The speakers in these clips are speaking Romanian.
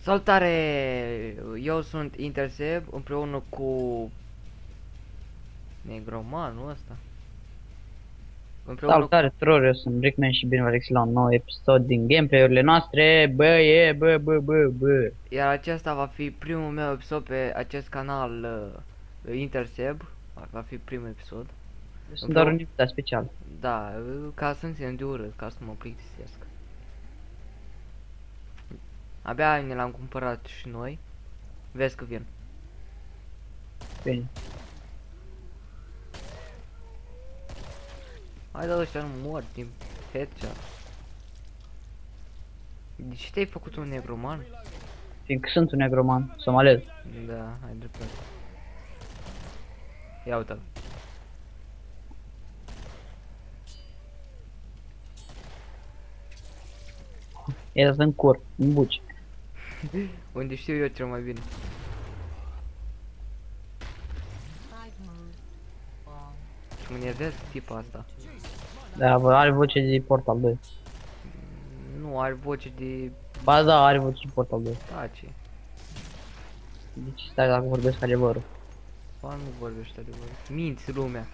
Salutare! Eu sunt Interseb împreună cu Negromanul ăsta. Împreună Salutare tuturor, eu sunt Brickman și bine vă regăsit la un nou episod din gameplay-urile noastre. Bă, e, bă, bă, bă, bă. cu... Iar acesta va fi primul meu episod pe acest canal uh, Interseb. Va fi primul episod. Eu sunt doar un invitat special. Da, uh, ca să-mi țin de urât, ca să nu mă plictisesc. Abia ne l-am cumpărat și noi. Vezi că vin. Bine. Hai da ăștia nu mor din headshot. De ce te-ai făcut un negroman? Fiindcă sunt un negroman, somalez. Da, ai dreptate. Ia uite-l. El stă în cur, în buci. Unde știu eu cel mai bine. Și mă nervez tipa asta. Da, bă, are voce de Portal 2. Nu are voce de Ba da, are voce de Portal 2. tace. Deci stai dacă vorbesc adevărul. Ba nu vorbește de voi. Minți lumea.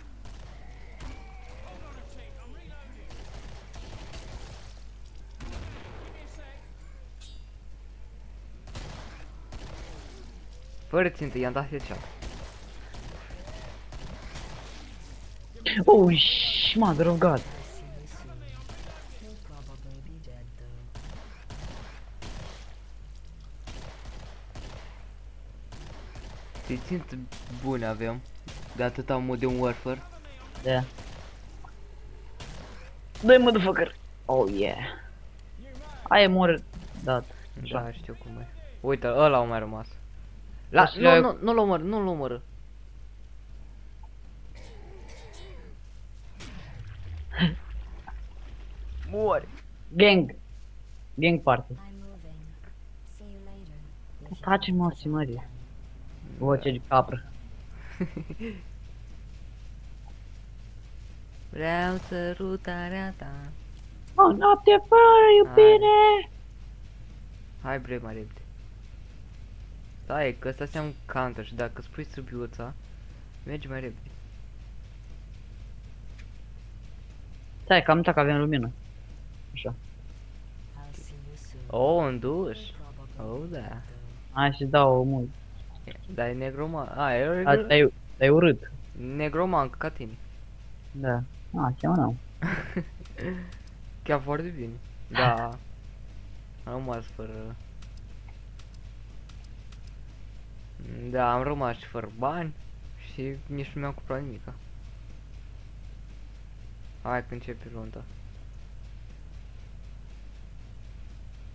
Fără țintă, i-am dat headshot. Oh, sh, mother of God. Te țintă bune avem. De atâta Modern Warfare. Da. Doi motherfucker. Oh, yeah. Aia mor dat. Da, știu cum e. Uite, ăla a mai rămas. La, O să nu, le- nu, nu-l omor, nu-l omoră. Mori. Gang. Gang party. I'm moving. See you later. Taci morții mării. Voce de capră. Vreau sărutarea ta. O noapte fără iubire. Hai bre mai repede. Stai, că ăsta înseamnă counter și dacă spui sârbiuța, mergi mai repede. Stai, că am uitat că avem lumină. Așa. I'll see you soon. Oh, în duș. Oh, da. Hai să dau mult. Dar e negroman. A, e Asta e, e urât. negroman ca tine. Da. A, cheamă nu. Chiar foarte bine. Da. Am rămas fără... Da, am rămas și fără bani și nici nu mi-am cumpărat nimica. Hai că începe runda.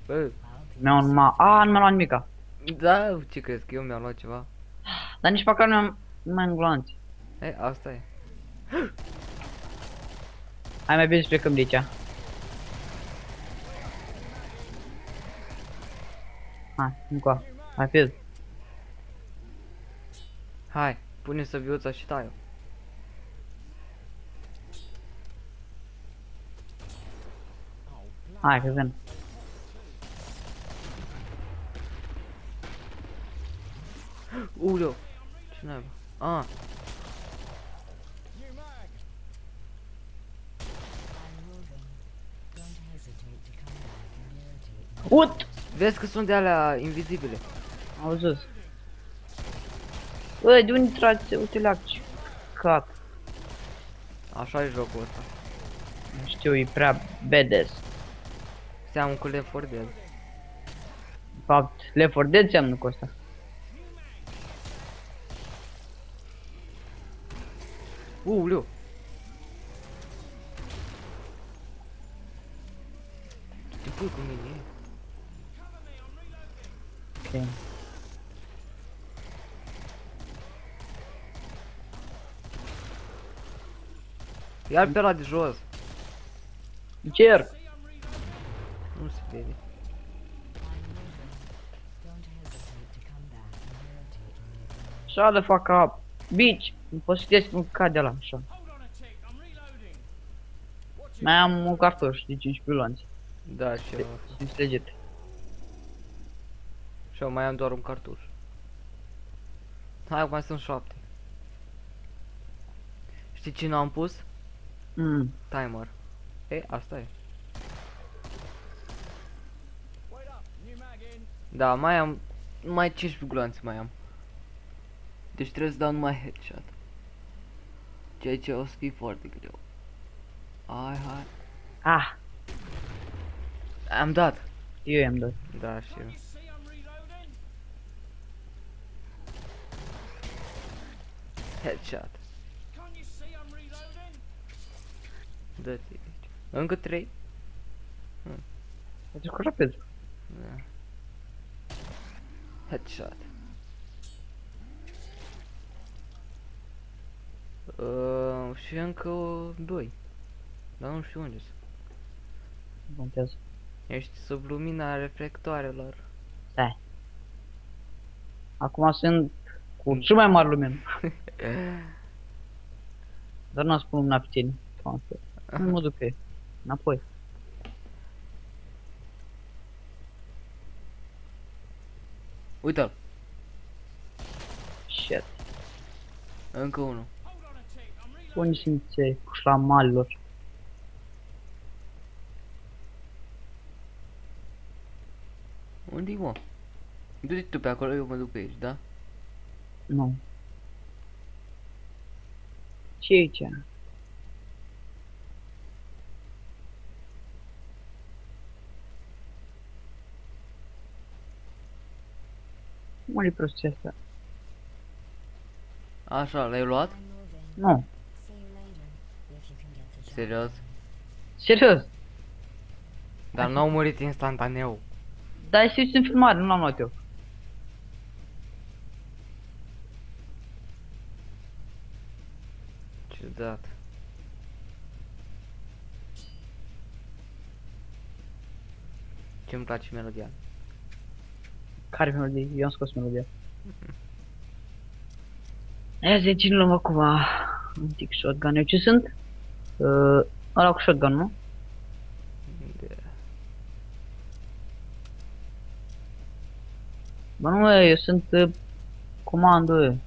Bă, Mi-au numai... A, nu mi-am luat nimica. da, ce crezi că eu mi-am luat ceva? Dar nici măcar nu mi-am... Nu mai am glanți. E, asta e. Hai mai bine să plecăm de aici. Hai, încoa. Hai, fiz. Hai, pune să viuța și tai Hai, că vin. Uleu! Ce naiba? Ah, I'm moving. Don't hesitate to come back and irritate me. Ut! vezi că sunt de alea invizibile. Au zis. Bă, de unde tragi? Uite la ce cat. Așa e jocul ăsta. Nu știu, e prea badass. Seamă cu Left 4 Dead. De fapt, Left 4 Dead seamănă cu asta. Uleu! Ce pui cu mine? Ok. Iar pe ăla de jos. Încerc. Nu se vede. I'm moving. Don't hesitate to come back and irritate me. Shut the fuck up. Bitch. Nu pot să citesc un cad de la așa. Mai am un cartuș de 5 pilonți. Da, și eu. Sunt legit. Și eu mai am doar un cartuș. Hai, mai sunt șapte. Știi cine am pus? Mm. Timer. E, asta e. Da, mai am... Mai 15 gloanțe mai am. Deci trebuie să dau numai headshot. Ceea ce o să fie foarte greu. Hai, hai. Ah, Am dat. eu i-am dat. Da, și eu. Headshot. Dă-te aici. Încă 3. Deci cu rapid. Da. Headshot. Uh, și încă doi. Dar nu știu unde sunt. Nu contează. Ești sub lumina reflectoarelor. Stai. Acum sunt cu cel mai mare lumină. Dar nu spun lumina pe tine. Transfer. Nu mă duc pe ei. Înapoi. Uite-l. Shit. Încă unul. Unde simțeai cu șlamalilor? Unde-i mă? Du-te tu pe acolo, eu mă duc pe aici, da? Nu. ce e aici? Unde e prostia asta? Așa, l-ai luat? I'm moving. Nu. See you later, if you can get the job. Serios? Serios. Dar n-au murit instantaneu. Dar ai în filmare, nu l-am luat eu. Ciudat. Ce-mi place melodia. Care melodie? Eu am scos melodia. Ia zi, cine luăm acum? Un tic shotgun. Eu ce sunt? Uh, ăla cu shotgun, nu? De... Bă, nu, mă, eu sunt uh, comando, eu.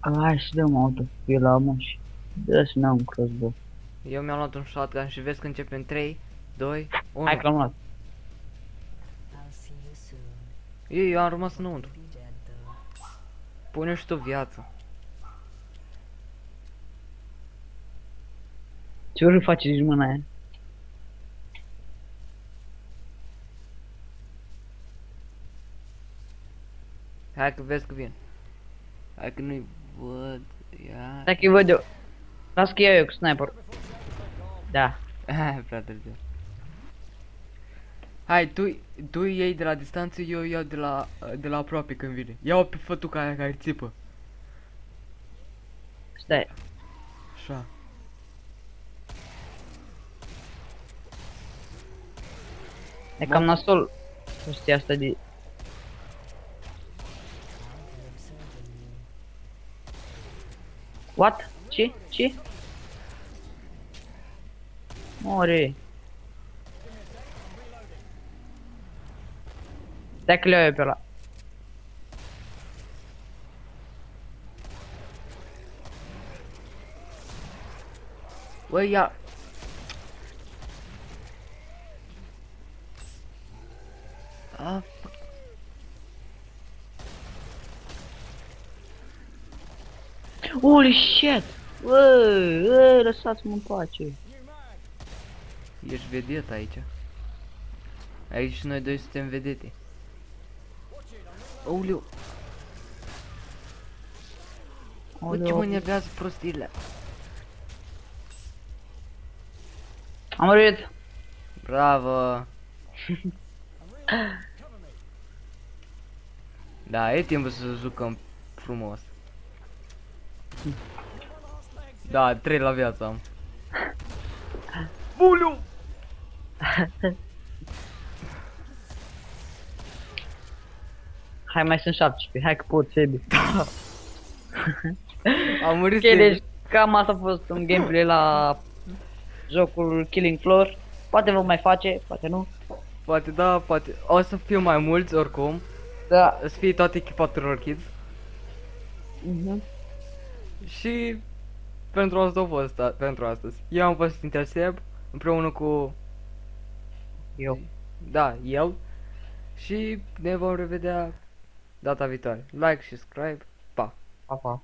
Hai să dăm auto pe la mă și dă să ne un crossbow. Eu mi-am luat un shotgun și vezi că începe în 3, 2, 1. Hai că l-am luat. I'll see you soon. Eu, eu am rămas înăuntru. Be dead though. Pune și tu viață. Ce ori face nici mâna aia? Hai că vezi că vin. Hai că nu-i văd. Ia. Dacă îi văd eu. Las că iau eu cu sniper. Da. Prea târziu. Hai, tu, tu iei de la distanță, eu iau de la, de la aproape când vine. Ia-o pe fătuca aia care țipă. Stai. Așa. E cam nasol. Chestia asta de... I'll be observing you. What? Ce? Ce? More. Stai că le iau eu pe ăla. Băi, ia. A, Holy shit! Bă, bă, lăsați-mă în pace. Ești vedet aici. Aici noi doi suntem vedete. Aoleu, bă, ce mă Aoleu. nervează prostiile. Am murit. Bravo! da, e timpul să jucăm frumos. Da, 3 la viață am. Buliu! Hai, mai sunt 17. Hai că pot, Sebi. Am murit Ok, singur. deci cam asta a fost un gameplay la jocul Killing Floor. Poate vom mai face, poate nu. Poate da, poate... O să fiu mai mulți oricum. Da. O să fie toată echipa Terror Kids. Mhm. Și pentru asta a fost a, pentru astăzi. Eu am fost Interseb împreună cu Eu. da, el și ne vom revedea data viitoare. Like și subscribe. Pa. Pa, pa.